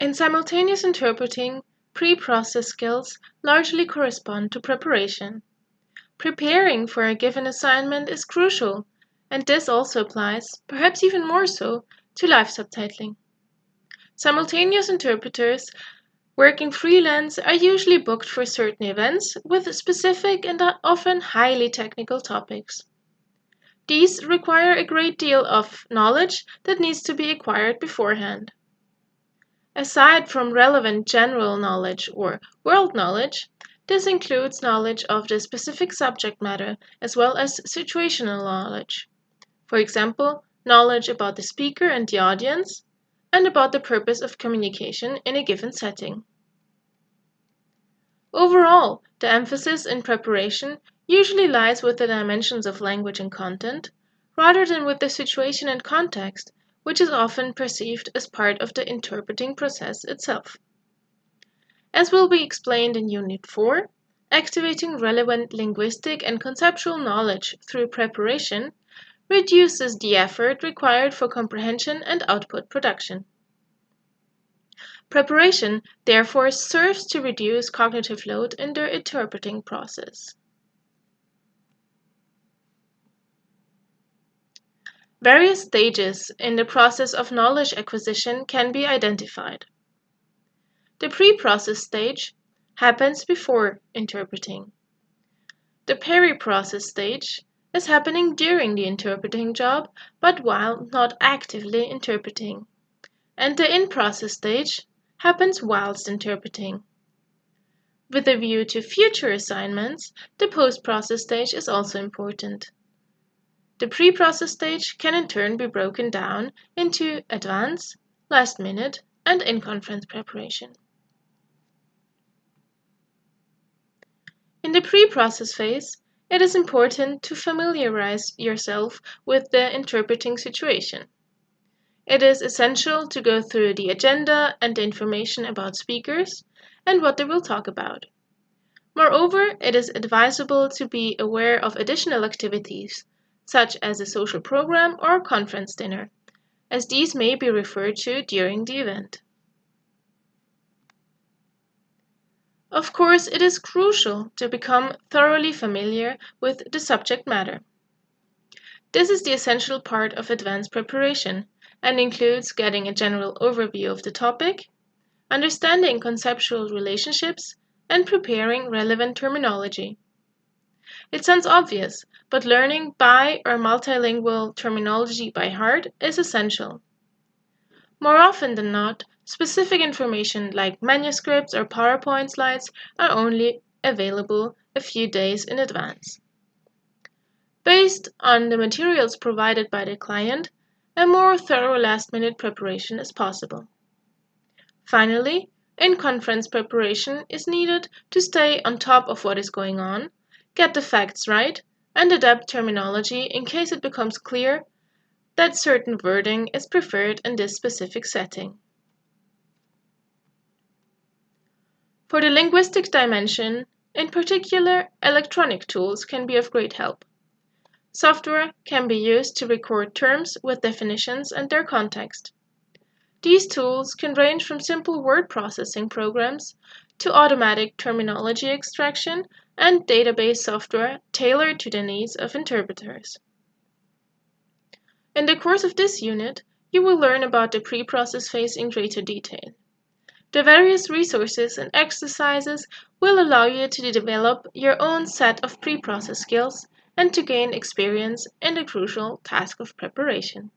In simultaneous interpreting, pre-process skills largely correspond to preparation. Preparing for a given assignment is crucial, and this also applies, perhaps even more so, to live subtitling. Simultaneous interpreters working freelance are usually booked for certain events with specific and often highly technical topics. These require a great deal of knowledge that needs to be acquired beforehand. Aside from relevant general knowledge or world knowledge, this includes knowledge of the specific subject matter as well as situational knowledge. For example, knowledge about the speaker and the audience, and about the purpose of communication in a given setting. Overall, the emphasis in preparation usually lies with the dimensions of language and content, rather than with the situation and context which is often perceived as part of the interpreting process itself. As will be explained in Unit 4, activating relevant linguistic and conceptual knowledge through preparation reduces the effort required for comprehension and output production. Preparation, therefore, serves to reduce cognitive load in the interpreting process. Various stages in the process of knowledge acquisition can be identified. The pre-process stage happens before interpreting. The peri-process stage is happening during the interpreting job, but while not actively interpreting. And the in-process stage happens whilst interpreting. With a view to future assignments, the post-process stage is also important. The pre-process stage can in turn be broken down into advance, last minute, and in-conference preparation. In the pre-process phase, it is important to familiarize yourself with the interpreting situation. It is essential to go through the agenda and the information about speakers and what they will talk about. Moreover, it is advisable to be aware of additional activities such as a social program or a conference dinner, as these may be referred to during the event. Of course, it is crucial to become thoroughly familiar with the subject matter. This is the essential part of advanced preparation and includes getting a general overview of the topic, understanding conceptual relationships, and preparing relevant terminology. It sounds obvious, but learning bi or multilingual terminology by heart is essential. More often than not, specific information like manuscripts or PowerPoint slides are only available a few days in advance. Based on the materials provided by the client, a more thorough last-minute preparation is possible. Finally, in-conference preparation is needed to stay on top of what is going on, get the facts right, and adapt terminology in case it becomes clear that certain wording is preferred in this specific setting. For the linguistic dimension, in particular, electronic tools can be of great help. Software can be used to record terms with definitions and their context. These tools can range from simple word processing programs to automatic terminology extraction and database software tailored to the needs of interpreters. In the course of this unit, you will learn about the pre-process phase in greater detail. The various resources and exercises will allow you to develop your own set of pre-process skills and to gain experience in the crucial task of preparation.